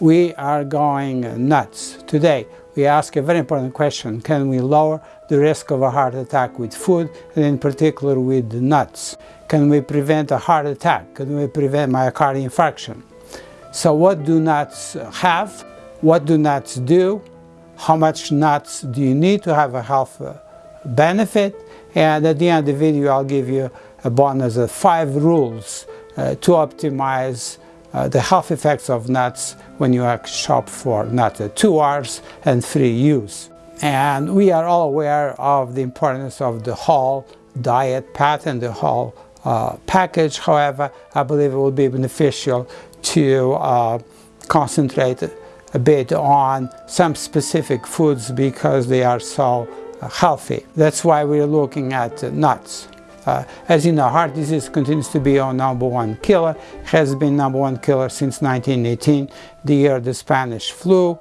we are going nuts. Today, we ask a very important question. Can we lower the risk of a heart attack with food, and in particular with nuts? Can we prevent a heart attack? Can we prevent myocardial infarction? So what do nuts have? What do nuts do? How much nuts do you need to have a health uh, benefit? And at the end of the video, I'll give you a bonus of five rules uh, to optimize uh, the health effects of nuts when you shop for nuts, uh, two R's and three U's. And we are all aware of the importance of the whole diet pattern, the whole uh, package. However, I believe it will be beneficial to uh, concentrate a bit on some specific foods because they are so uh, healthy. That's why we're looking at nuts. Uh, as you know, heart disease continues to be our number one killer, has been number one killer since 1918, the year the Spanish flu.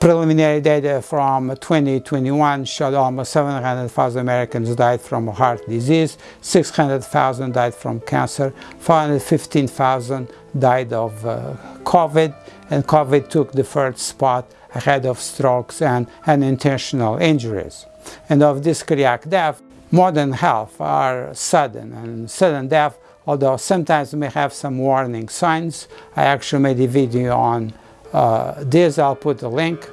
Preliminary data from 2021 showed almost 700,000 Americans died from heart disease, 600,000 died from cancer, 415,000 died of uh, COVID, and COVID took the first spot ahead of strokes and unintentional injuries. And of this cardiac death, more than half are sudden and sudden death although sometimes may have some warning signs. I actually made a video on uh, this, I'll put the link.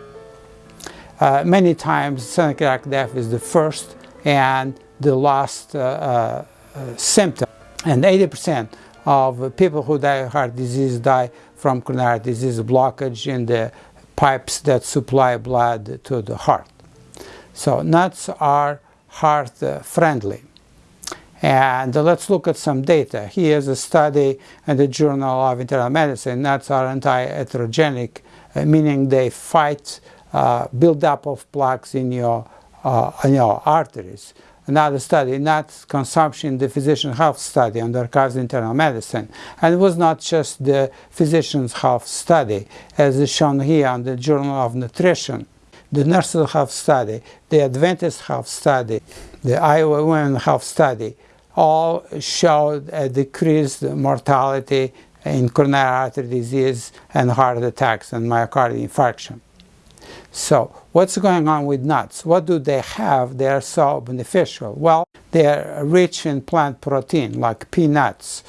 Uh, many times sudden cardiac death is the first and the last uh, uh symptom and 80% of people who die of heart disease die from coronary disease blockage in the pipes that supply blood to the heart. So nuts are heart uh, friendly. And let's look at some data. Here's a study in the Journal of Internal Medicine. Nuts are anti-atherogenic, uh, meaning they fight uh, buildup of plaques in your, uh, in your arteries. Another study, nuts consumption, the physician health study on the Archives of Internal Medicine. And it was not just the physician's health study, as is shown here on the Journal of Nutrition the Nurses have studied, the Adventists have studied, the Iowa Women have studied. all showed a decreased mortality in coronary artery disease and heart attacks and myocardial infarction. So what's going on with nuts? What do they have they are so beneficial? Well, they are rich in plant protein like peanuts,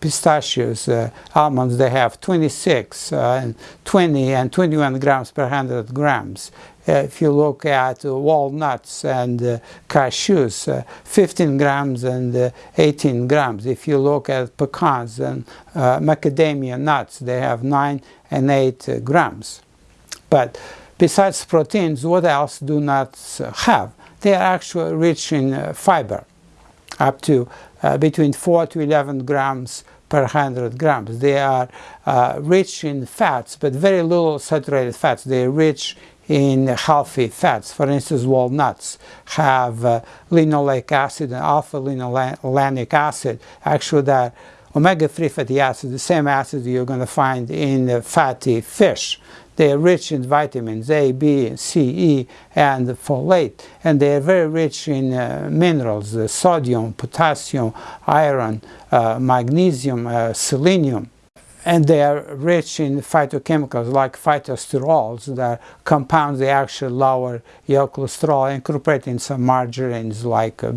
pistachios, uh, almonds, they have 26 uh, and 20 and 21 grams per 100 grams. Uh, if you look at uh, walnuts and uh, cashews, 15 grams and 18 grams. If you look at pecans and macadamia nuts, they have 9 and 8 grams. But besides proteins, what else do nuts have? They are actually rich in fiber, up to uh, between 4 to 11 grams per 100 grams. They are uh, rich in fats, but very little saturated fats. They are rich in healthy fats. For instance, walnuts have uh, linoleic acid and alpha-linolenic acid. Actually, that omega-3 fatty acid, the same acid you're going to find in fatty fish. They are rich in vitamins A, B, C, E, and folate, and they are very rich in uh, minerals, uh, sodium, potassium, iron, uh, magnesium, uh, selenium and they are rich in phytochemicals like phytosterols that compound the actual lower your cholesterol incorporated in some margarines like uh,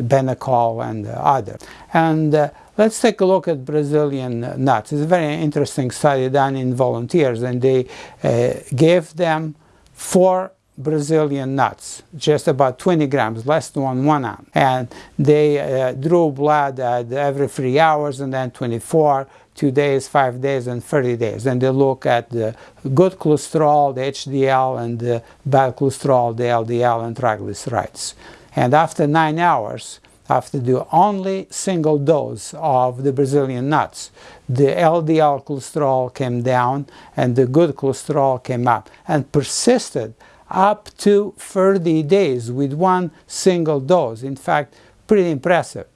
Benecol and uh, other. And uh, let's take a look at Brazilian nuts. It's a very interesting study done in volunteers and they uh, gave them four Brazilian nuts, just about 20 grams, less than one ounce. And they uh, drew blood at every three hours and then 24 two days, five days, and 30 days. And they look at the good cholesterol, the HDL, and the bad cholesterol, the LDL, and triglycerides. And after nine hours, after the only single dose of the Brazilian nuts, the LDL cholesterol came down and the good cholesterol came up and persisted up to 30 days with one single dose. In fact, pretty impressive.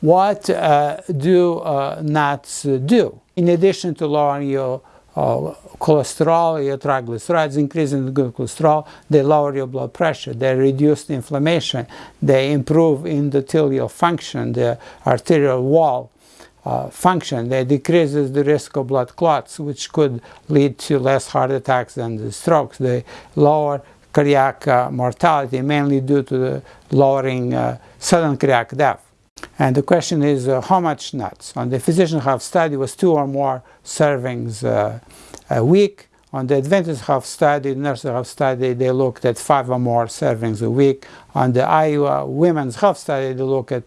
What uh, do uh, nuts do? In addition to lowering your uh, cholesterol, your triglycerides, increasing the good cholesterol, they lower your blood pressure, they reduce the inflammation, they improve endothelial function, the arterial wall, uh, function they decreases the risk of blood clots, which could lead to less heart attacks and strokes. They lower cardiac uh, mortality, mainly due to the lowering uh, sudden cardiac death. And the question is uh, how much nuts? On the physician health study was two or more servings uh, a week. On the Adventist health study, nurse health study, they looked at five or more servings a week. On the Iowa women's health study, they look at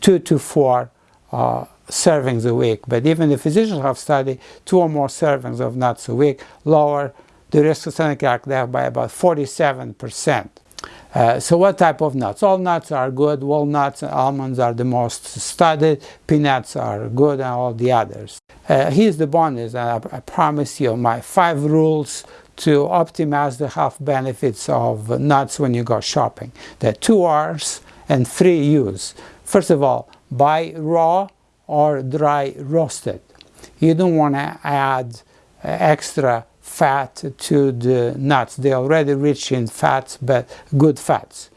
two to four uh, servings a week. But even the physician health study, two or more servings of nuts a week lower the risk of cardiac death by about 47 percent. Uh, so what type of nuts? All nuts are good. Walnuts and almonds are the most studied. Peanuts are good and all the others. Uh, here's the bonus. I, I promise you my five rules to optimize the health benefits of nuts when you go shopping. There are two R's and three U's. First of all, buy raw or dry roasted. You don't want to add extra fat to the nuts. They're already rich in fats, but good fats.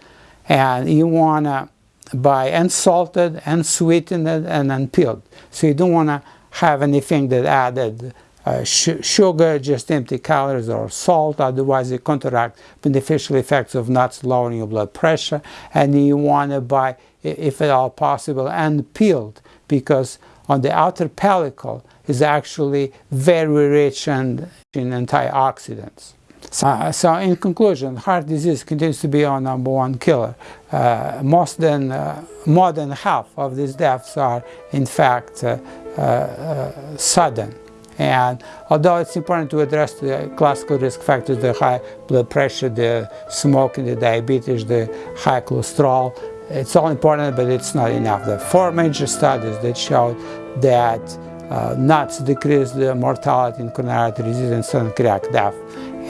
And you want to buy unsalted, unsweetened, and unpeeled. So you don't want to have anything that added uh, sugar, just empty calories, or salt, otherwise it counteract beneficial effects of nuts, lowering your blood pressure. And you want to buy, if at all possible, unpeeled, because on the outer pellicle is actually very rich in antioxidants. So, so, in conclusion, heart disease continues to be our number one killer. Uh, most than, uh, more than half of these deaths are in fact uh, uh, sudden. And although it's important to address the classical risk factors, the high blood pressure, the smoking, the diabetes, the high cholesterol, it's all important, but it's not enough. There are four major studies that showed that uh, nuts decrease the mortality in coronary artery disease and sudden cardiac death.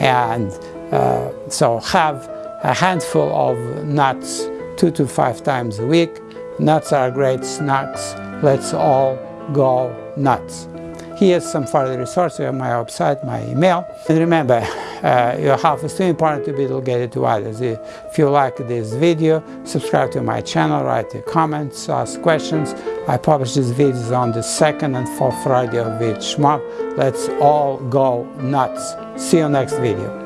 And uh, so have a handful of nuts two to five times a week. Nuts are great snacks. Let's all go nuts. Here's some further resources on my website, my email. And remember, uh, your health is too important to be delegated to others. If you like this video, subscribe to my channel, write your comments, ask questions. I publish these videos on the second and fourth Friday of each month. Let's all go nuts. See you next video.